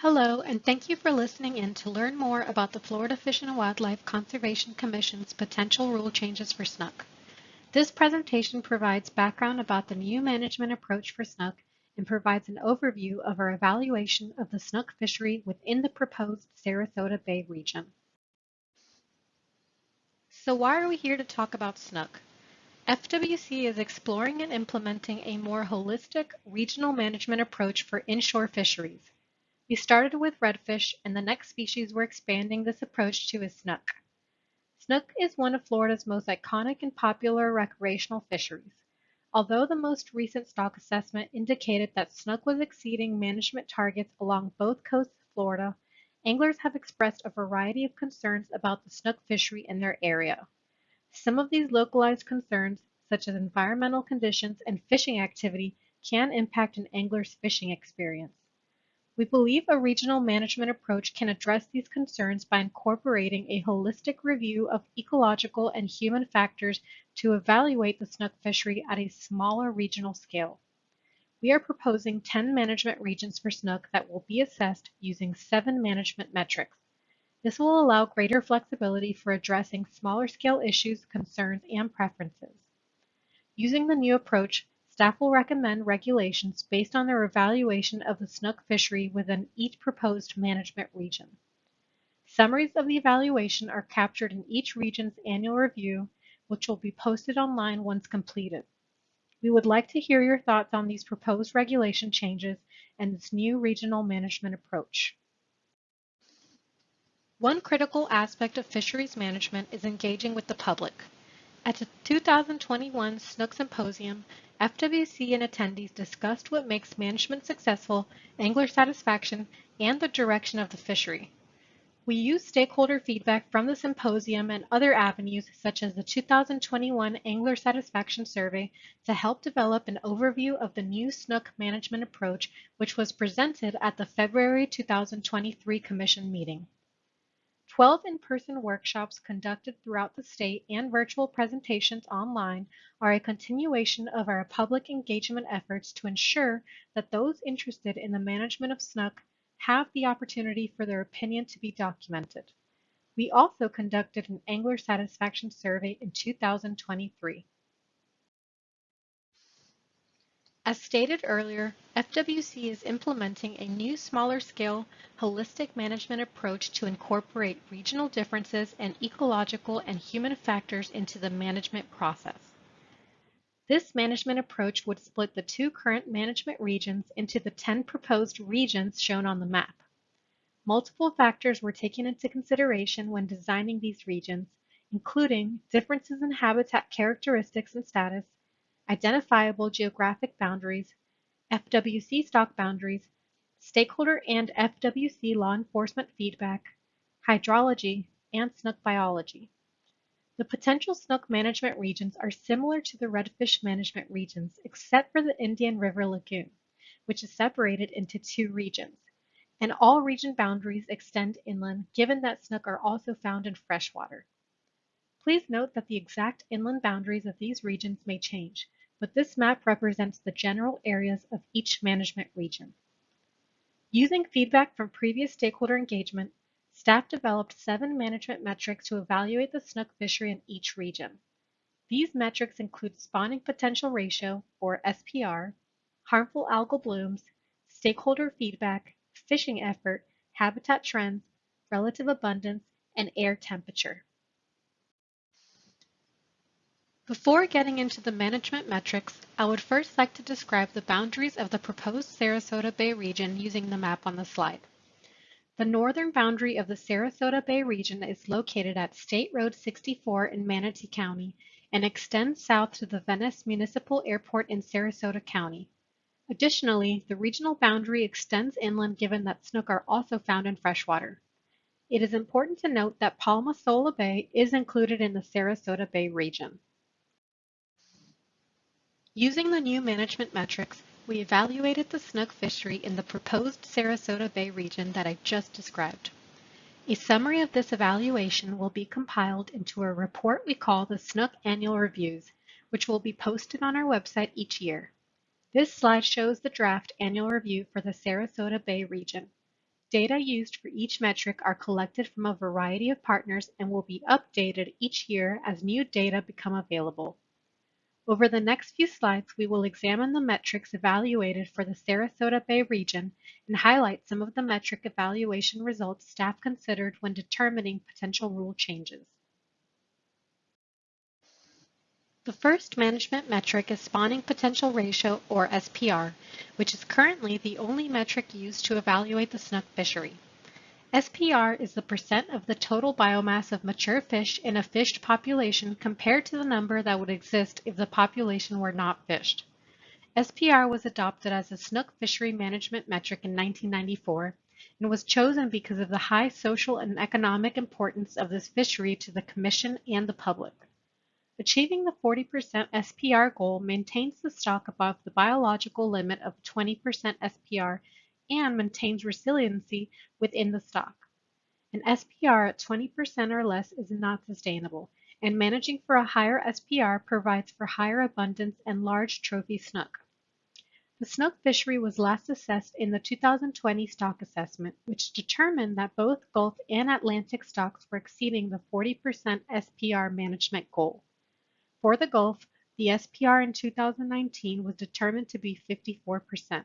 Hello, and thank you for listening in to learn more about the Florida Fish and Wildlife Conservation Commission's potential rule changes for snook. This presentation provides background about the new management approach for snook and provides an overview of our evaluation of the snook fishery within the proposed Sarasota Bay region. So why are we here to talk about snook? FWC is exploring and implementing a more holistic regional management approach for inshore fisheries. We started with redfish, and the next species we're expanding this approach to is snook. Snook is one of Florida's most iconic and popular recreational fisheries. Although the most recent stock assessment indicated that snook was exceeding management targets along both coasts of Florida, anglers have expressed a variety of concerns about the snook fishery in their area. Some of these localized concerns, such as environmental conditions and fishing activity, can impact an angler's fishing experience. We believe a regional management approach can address these concerns by incorporating a holistic review of ecological and human factors to evaluate the snook fishery at a smaller regional scale. We are proposing 10 management regions for snook that will be assessed using seven management metrics. This will allow greater flexibility for addressing smaller scale issues, concerns, and preferences. Using the new approach, Staff will recommend regulations based on their evaluation of the snook fishery within each proposed management region. Summaries of the evaluation are captured in each region's annual review, which will be posted online once completed. We would like to hear your thoughts on these proposed regulation changes and this new regional management approach. One critical aspect of fisheries management is engaging with the public. At the 2021 Snook Symposium, FWC and attendees discussed what makes management successful, angler satisfaction, and the direction of the fishery. We used stakeholder feedback from the symposium and other avenues such as the 2021 Angler Satisfaction Survey to help develop an overview of the new snook management approach which was presented at the February 2023 Commission meeting. 12 in-person workshops conducted throughout the state and virtual presentations online are a continuation of our public engagement efforts to ensure that those interested in the management of snook have the opportunity for their opinion to be documented. We also conducted an angler satisfaction survey in 2023. As stated earlier, FWC is implementing a new smaller scale, holistic management approach to incorporate regional differences and ecological and human factors into the management process. This management approach would split the two current management regions into the 10 proposed regions shown on the map. Multiple factors were taken into consideration when designing these regions, including differences in habitat characteristics and status, identifiable geographic boundaries, FWC stock boundaries, stakeholder and FWC law enforcement feedback, hydrology, and snook biology. The potential snook management regions are similar to the redfish management regions except for the Indian River Lagoon, which is separated into two regions, and all region boundaries extend inland given that snook are also found in freshwater. Please note that the exact inland boundaries of these regions may change, but this map represents the general areas of each management region. Using feedback from previous stakeholder engagement, staff developed seven management metrics to evaluate the snook fishery in each region. These metrics include spawning potential ratio, or SPR, harmful algal blooms, stakeholder feedback, fishing effort, habitat trends, relative abundance, and air temperature. Before getting into the management metrics, I would first like to describe the boundaries of the proposed Sarasota Bay region using the map on the slide. The northern boundary of the Sarasota Bay region is located at State Road 64 in Manatee County and extends south to the Venice Municipal Airport in Sarasota County. Additionally, the regional boundary extends inland given that snook are also found in freshwater. It is important to note that Palma Sola Bay is included in the Sarasota Bay region. Using the new management metrics, we evaluated the snook fishery in the proposed Sarasota Bay region that I just described. A summary of this evaluation will be compiled into a report we call the Snook Annual Reviews, which will be posted on our website each year. This slide shows the draft annual review for the Sarasota Bay region. Data used for each metric are collected from a variety of partners and will be updated each year as new data become available. Over the next few slides, we will examine the metrics evaluated for the Sarasota Bay region and highlight some of the metric evaluation results staff considered when determining potential rule changes. The first management metric is spawning potential ratio, or SPR, which is currently the only metric used to evaluate the snook fishery. SPR is the percent of the total biomass of mature fish in a fished population compared to the number that would exist if the population were not fished. SPR was adopted as a snook fishery management metric in 1994 and was chosen because of the high social and economic importance of this fishery to the Commission and the public. Achieving the 40% SPR goal maintains the stock above the biological limit of 20% SPR and maintains resiliency within the stock. An SPR at 20% or less is not sustainable, and managing for a higher SPR provides for higher abundance and large trophy snook. The snook fishery was last assessed in the 2020 stock assessment, which determined that both Gulf and Atlantic stocks were exceeding the 40% SPR management goal. For the Gulf, the SPR in 2019 was determined to be 54%.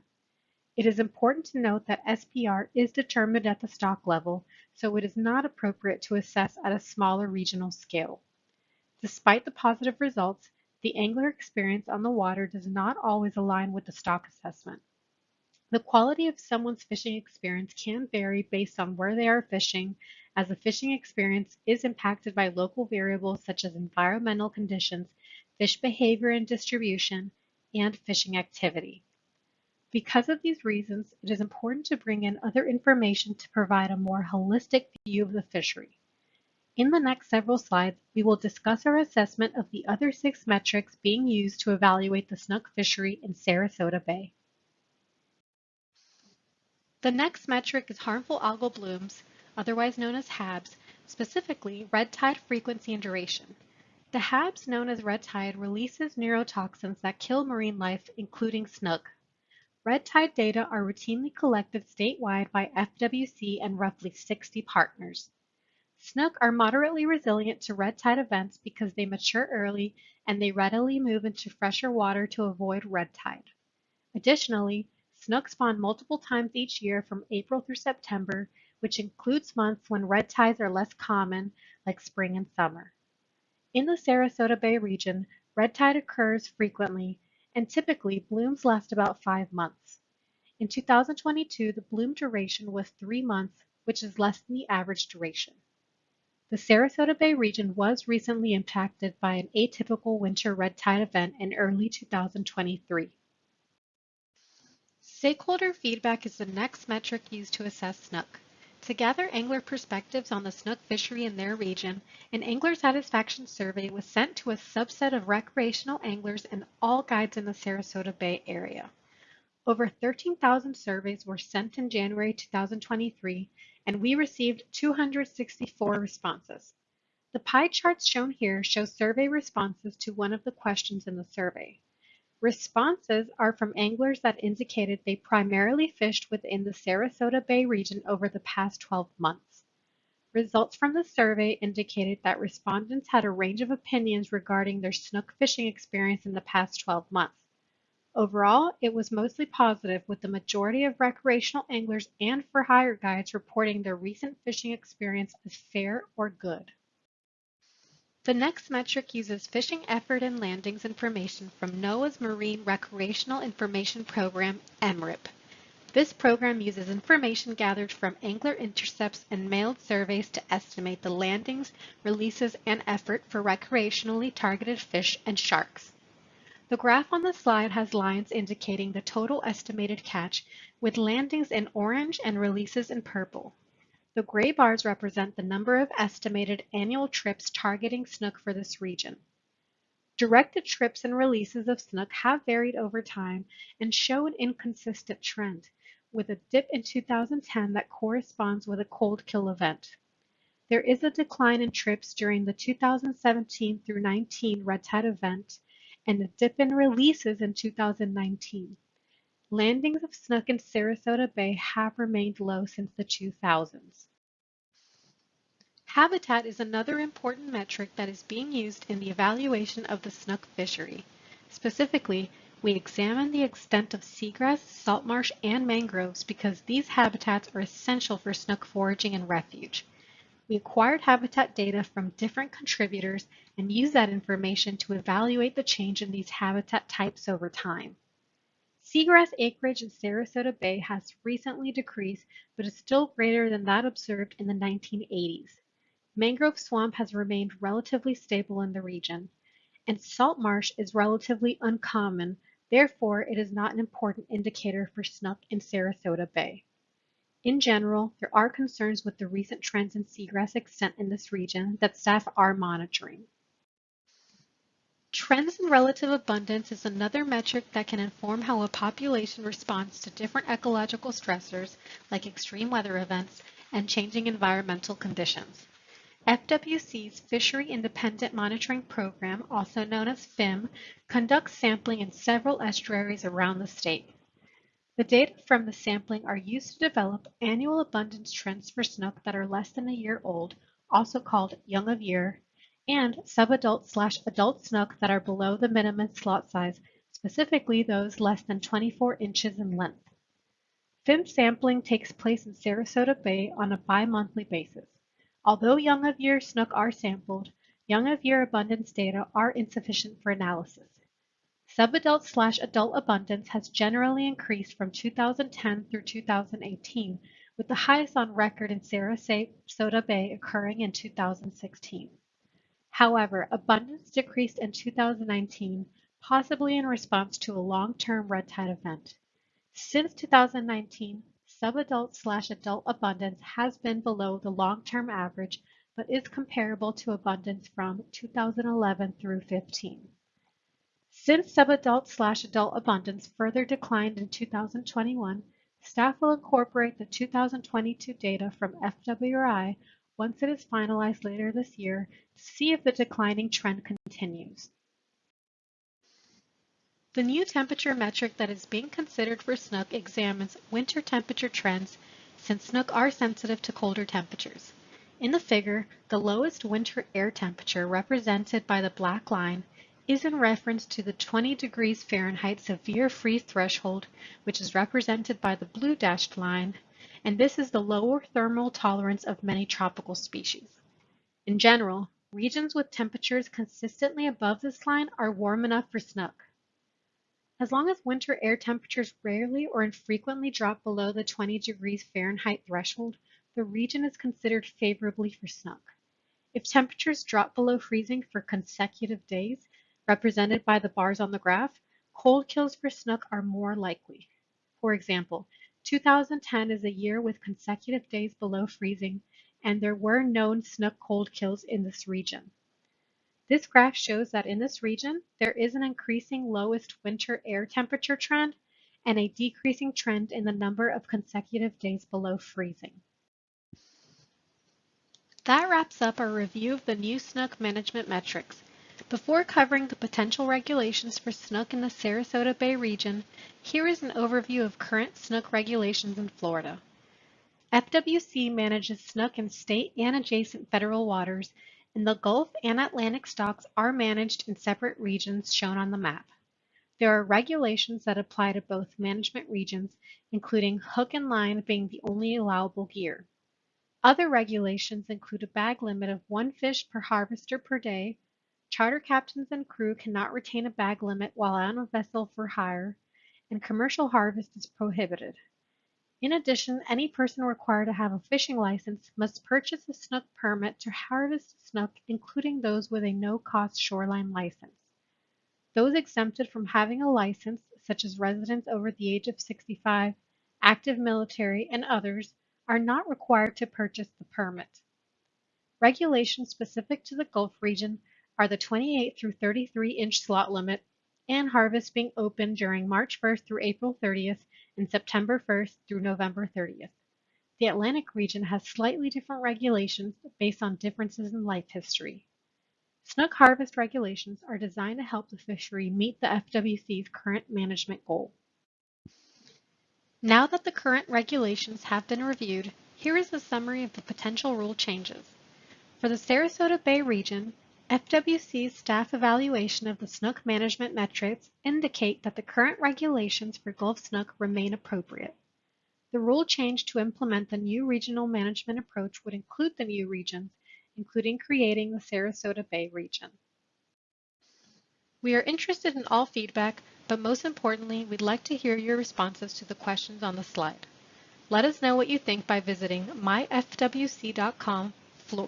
It is important to note that SPR is determined at the stock level, so it is not appropriate to assess at a smaller regional scale. Despite the positive results, the angler experience on the water does not always align with the stock assessment. The quality of someone's fishing experience can vary based on where they are fishing, as the fishing experience is impacted by local variables such as environmental conditions, fish behavior and distribution, and fishing activity. Because of these reasons, it is important to bring in other information to provide a more holistic view of the fishery. In the next several slides, we will discuss our assessment of the other six metrics being used to evaluate the snook fishery in Sarasota Bay. The next metric is harmful algal blooms, otherwise known as HABs, specifically red tide frequency and duration. The HABs known as red tide releases neurotoxins that kill marine life, including snook. Red tide data are routinely collected statewide by FWC and roughly 60 partners. Snook are moderately resilient to red tide events because they mature early and they readily move into fresher water to avoid red tide. Additionally, snook spawn multiple times each year from April through September which includes months when red tides are less common, like spring and summer. In the Sarasota Bay region, red tide occurs frequently, and typically blooms last about five months. In 2022, the bloom duration was three months, which is less than the average duration. The Sarasota Bay region was recently impacted by an atypical winter red tide event in early 2023. Stakeholder feedback is the next metric used to assess snook. To gather angler perspectives on the snook fishery in their region, an angler satisfaction survey was sent to a subset of recreational anglers and all guides in the Sarasota Bay area. Over 13,000 surveys were sent in January 2023, and we received 264 responses. The pie charts shown here show survey responses to one of the questions in the survey. Responses are from anglers that indicated they primarily fished within the Sarasota Bay region over the past 12 months. Results from the survey indicated that respondents had a range of opinions regarding their snook fishing experience in the past 12 months. Overall, it was mostly positive with the majority of recreational anglers and for hire guides reporting their recent fishing experience as fair or good. The next metric uses fishing effort and landings information from NOAA's Marine Recreational Information Program, MRIP. This program uses information gathered from angler intercepts and mailed surveys to estimate the landings, releases, and effort for recreationally targeted fish and sharks. The graph on the slide has lines indicating the total estimated catch, with landings in orange and releases in purple. The gray bars represent the number of estimated annual trips targeting snook for this region. Directed trips and releases of snook have varied over time and show an inconsistent trend, with a dip in 2010 that corresponds with a cold kill event. There is a decline in trips during the 2017 through 19 red tide event and a dip in releases in 2019. Landings of snook in Sarasota Bay have remained low since the 2000s. Habitat is another important metric that is being used in the evaluation of the snook fishery. Specifically, we examine the extent of seagrass, salt marsh, and mangroves because these habitats are essential for snook foraging and refuge. We acquired habitat data from different contributors and use that information to evaluate the change in these habitat types over time. Seagrass acreage in Sarasota Bay has recently decreased, but is still greater than that observed in the 1980s. Mangrove swamp has remained relatively stable in the region, and salt marsh is relatively uncommon Therefore, it is not an important indicator for snook in Sarasota Bay. In general, there are concerns with the recent trends in seagrass extent in this region that staff are monitoring. Trends in relative abundance is another metric that can inform how a population responds to different ecological stressors like extreme weather events and changing environmental conditions. FWC's Fishery Independent Monitoring Program, also known as FIM, conducts sampling in several estuaries around the state. The data from the sampling are used to develop annual abundance trends for snook that are less than a year old, also called young of year, and subadult slash adult snook that are below the minimum slot size, specifically those less than 24 inches in length. FIM sampling takes place in Sarasota Bay on a bi-monthly basis. Although young of year snook are sampled, young of year abundance data are insufficient for analysis. Subadult slash adult abundance has generally increased from 2010 through 2018, with the highest on record in Sarasota Bay occurring in 2016. However, abundance decreased in 2019, possibly in response to a long-term red tide event. Since 2019, subadult slash adult abundance has been below the long-term average, but is comparable to abundance from 2011 through 15. Since subadult slash adult abundance further declined in 2021, staff will incorporate the 2022 data from FWRI once it is finalized later this year to see if the declining trend continues. The new temperature metric that is being considered for snook examines winter temperature trends since snook are sensitive to colder temperatures. In the figure, the lowest winter air temperature represented by the black line is in reference to the 20 degrees Fahrenheit severe freeze threshold, which is represented by the blue dashed line, and this is the lower thermal tolerance of many tropical species. In general, regions with temperatures consistently above this line are warm enough for snook. As long as winter air temperatures rarely or infrequently drop below the 20 degrees Fahrenheit threshold, the region is considered favorably for snook. If temperatures drop below freezing for consecutive days, represented by the bars on the graph, cold kills for snook are more likely. For example, 2010 is a year with consecutive days below freezing, and there were known snook cold kills in this region. This graph shows that in this region, there is an increasing lowest winter air temperature trend and a decreasing trend in the number of consecutive days below freezing. That wraps up our review of the new snook management metrics. Before covering the potential regulations for snook in the Sarasota Bay region, here is an overview of current snook regulations in Florida. FWC manages snook in state and adjacent federal waters and the Gulf and Atlantic stocks are managed in separate regions shown on the map. There are regulations that apply to both management regions, including hook and line being the only allowable gear. Other regulations include a bag limit of one fish per harvester per day, charter captains and crew cannot retain a bag limit while on a vessel for hire, and commercial harvest is prohibited. In addition, any person required to have a fishing license must purchase a snook permit to harvest snook, including those with a no-cost shoreline license. Those exempted from having a license, such as residents over the age of 65, active military, and others, are not required to purchase the permit. Regulations specific to the Gulf region are the 28 through 33 inch slot limit and harvest being open during March 1st through April 30th and September 1st through November 30th. The Atlantic region has slightly different regulations based on differences in life history. Snook harvest regulations are designed to help the fishery meet the FWC's current management goal. Now that the current regulations have been reviewed, here is a summary of the potential rule changes. For the Sarasota Bay region, FWC's staff evaluation of the snook management metrics indicate that the current regulations for Gulf snook remain appropriate. The rule change to implement the new regional management approach would include the new regions, including creating the Sarasota Bay region. We are interested in all feedback, but most importantly, we'd like to hear your responses to the questions on the slide. Let us know what you think by visiting myfwc.com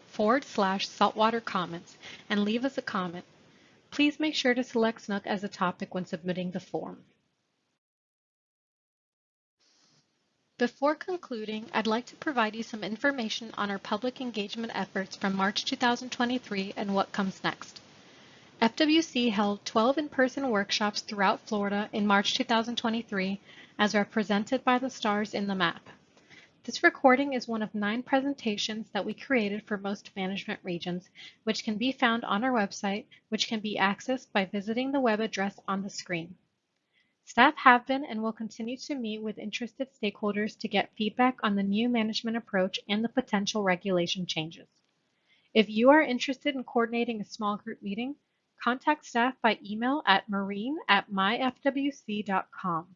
forward slash saltwater comments and leave us a comment. Please make sure to select Snook as a topic when submitting the form. Before concluding, I'd like to provide you some information on our public engagement efforts from March 2023 and what comes next. FWC held 12 in-person workshops throughout Florida in March 2023 as represented by the stars in the map. This recording is one of nine presentations that we created for most management regions, which can be found on our website, which can be accessed by visiting the web address on the screen. Staff have been and will continue to meet with interested stakeholders to get feedback on the new management approach and the potential regulation changes. If you are interested in coordinating a small group meeting, contact staff by email at marine at myfwc.com.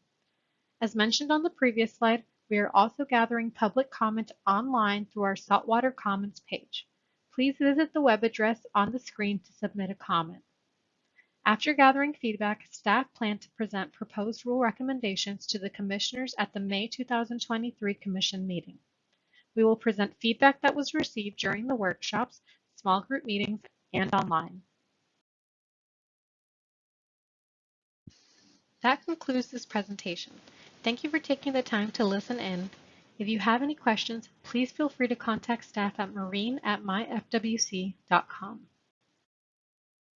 As mentioned on the previous slide, we are also gathering public comment online through our Saltwater Comments page. Please visit the web address on the screen to submit a comment. After gathering feedback, staff plan to present proposed rule recommendations to the commissioners at the May 2023 commission meeting. We will present feedback that was received during the workshops, small group meetings, and online. That concludes this presentation. Thank you for taking the time to listen in. If you have any questions, please feel free to contact staff at marine at myfwc.com.